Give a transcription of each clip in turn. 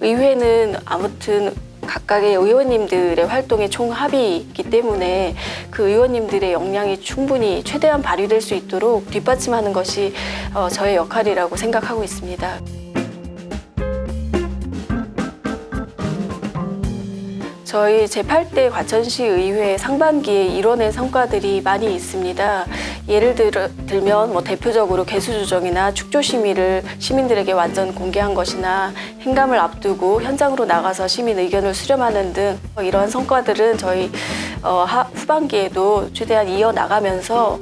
의회는 아무튼 각각의 의원님들의 활동의 총합이기 때문에 그 의원님들의 역량이 충분히 최대한 발휘될 수 있도록 뒷받침하는 것이 어, 저의 역할이라고 생각하고 있습니다. 저희 제8대 과천시 의회 상반기에 이뤄낸 성과들이 많이 있습니다. 예를 들면 뭐 대표적으로 개수 조정이나 축조 심의를 시민들에게 완전 공개한 것이나 행감을 앞두고 현장으로 나가서 시민 의견을 수렴하는 등 이러한 성과들은 저희 어, 하- 후반기에도 최대한 이어 나가면서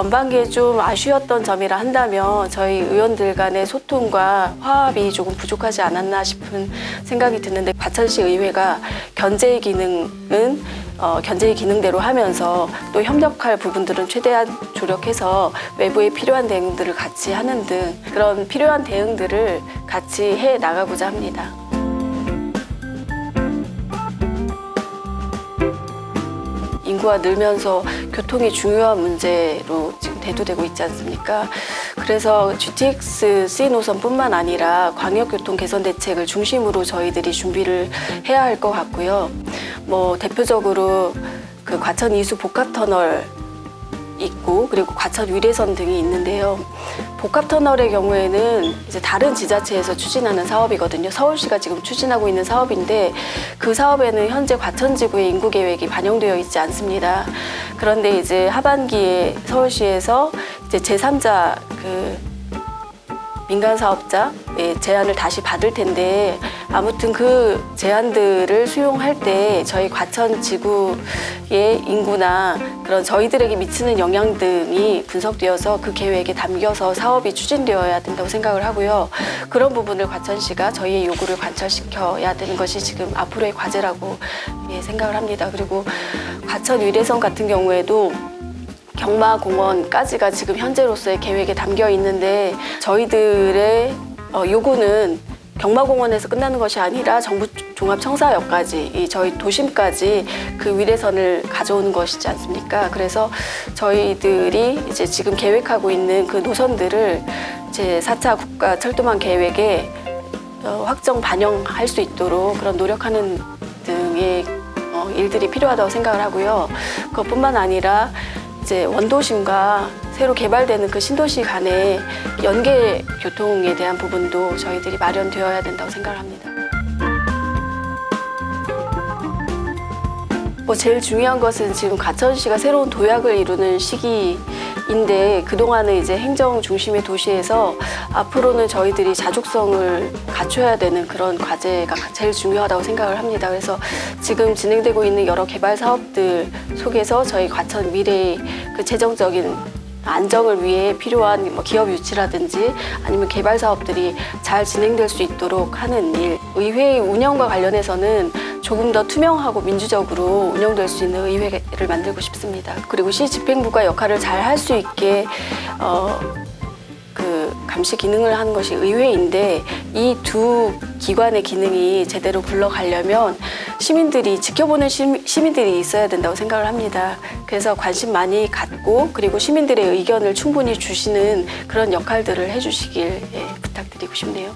전반기에 좀 아쉬웠던 점이라 한다면 저희 의원들 간의 소통과 화합이 조금 부족하지 않았나 싶은 생각이 드는데 과천시 의회가 견제의 기능은 어, 견제의 기능대로 하면서 또 협력할 부분들은 최대한 조력해서 외부에 필요한 대응들을 같이 하는 등 그런 필요한 대응들을 같이 해 나가고자 합니다. 인구가 늘면서 교통이 중요한 문제로 지금 대두되고 있지 않습니까? 그래서 GTX C 노선뿐만 아니라 광역교통 개선 대책을 중심으로 저희들이 준비를 해야 할 것 같고요. 뭐 대표적으로 그 과천 이수 복합터널 있고 그리고 과천 위례선 등이 있는데요. 복합터널의 경우에는 이제 다른 지자체에서 추진하는 사업이거든요. 서울시가 지금 추진하고 있는 사업인데 그 사업에는 현재 과천지구의 인구 계획이 반영되어 있지 않습니다. 그런데 이제 하반기에 서울시에서 이제 제3자 그 민간 사업자의 제안을 다시 받을 텐데 아무튼 그 제안들을 수용할 때 저희 과천 지구의 인구나 그런 저희들에게 미치는 영향 등이 분석되어서 그 계획에 담겨서 사업이 추진되어야 된다고 생각을 하고요. 그런 부분을 과천시가 저희의 요구를 관철시켜야 되는 것이 지금 앞으로의 과제라고 예, 생각을 합니다. 그리고 과천 위례선 같은 경우에도 경마공원까지가 지금 현재로서의 계획에 담겨 있는데 저희들의 어, 요구는 경마공원에서 끝나는 것이 아니라 정부 종합청사역까지 이 저희 도심까지 그 위례선을 가져오는 것이지 않습니까? 그래서 저희들이 이제 지금 계획하고 있는 그 노선들을 제 4차 국가 철도망 계획에 어, 확정 반영할 수 있도록 그런 노력하는 등의 어, 일들이 필요하다고 생각을 하고요. 그것뿐만 아니라 이제 원도심과 새로 개발되는 그 신도시 간의 연계 교통에 대한 부분도 저희들이 마련되어야 된다고 생각을 합니다. 뭐 제일 중요한 것은 지금 가천시가 새로운 도약을 이루는 시기 인데 그동안은 이제 행정 중심의 도시에서 앞으로는 저희들이 자족성을 갖춰야 되는 그런 과제가 제일 중요하다고 생각을 합니다. 그래서 지금 진행되고 있는 여러 개발 사업들 속에서 저희 과천 미래의 그 재정적인 안정을 위해 필요한 뭐 기업 유치라든지 아니면 개발 사업들이 잘 진행될 수 있도록 하는 일. 의회 운영과 관련해서는 조금 더 투명하고 민주적으로 운영될 수 있는 의회를 만들고 싶습니다. 그리고 시 집행부가 역할을 잘 할 수 있게 어, 그 감시 기능을 하는 것이 의회인데 이 두 기관의 기능이 제대로 굴러가려면 시민들이 지켜보는 시, 시민들이 있어야 된다고 생각을 합니다. 그래서 관심 많이 갖고 그리고 시민들의 의견을 충분히 주시는 그런 역할들을 해주시길 예, 부탁드리고 싶네요.